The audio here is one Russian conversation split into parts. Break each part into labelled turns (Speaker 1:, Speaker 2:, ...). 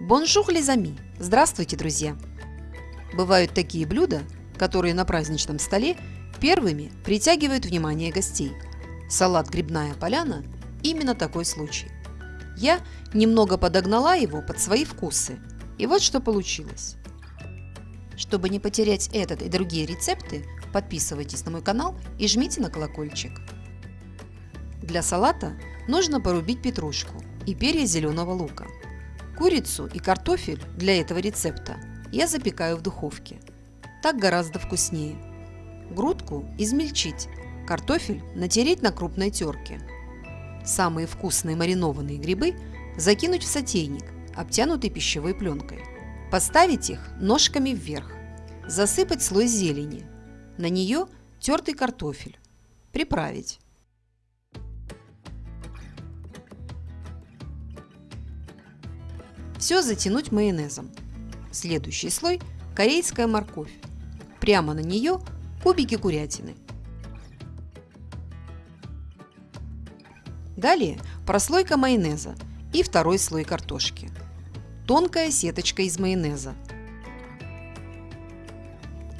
Speaker 1: Bonjour les amis! Здравствуйте, друзья! Бывают такие блюда, которые на праздничном столе первыми притягивают внимание гостей. Салат «Грибная поляна» – именно такой случай. Я немного подогнала его под свои вкусы, и вот что получилось. Чтобы не потерять этот и другие рецепты, подписывайтесь на мой канал и жмите на колокольчик. Для салата нужно порубить петрушку и перья зеленого лука – Курицу и картофель для этого рецепта я запекаю в духовке. Так гораздо вкуснее. Грудку измельчить, картофель натереть на крупной терке. Самые вкусные маринованные грибы закинуть в сотейник, обтянутый пищевой пленкой. Поставить их ножками вверх. Засыпать слой зелени. На нее тертый картофель. Приправить. Все затянуть майонезом. Следующий слой – корейская морковь. Прямо на нее кубики курятины. Далее прослойка майонеза и второй слой картошки. Тонкая сеточка из майонеза.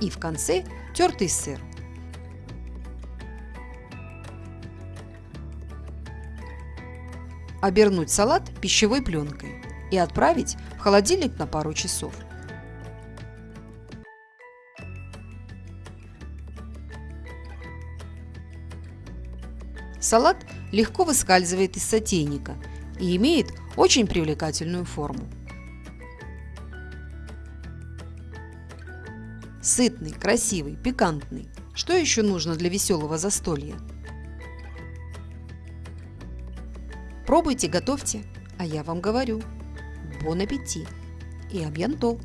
Speaker 1: И в конце тертый сыр. Обернуть салат пищевой пленкой и отправить в холодильник на пару часов. Салат легко выскальзывает из сотейника и имеет очень привлекательную форму. Сытный, красивый, пикантный. Что еще нужно для веселого застолья? Пробуйте, готовьте, а я вам говорю – Бон аппетит и абьянто!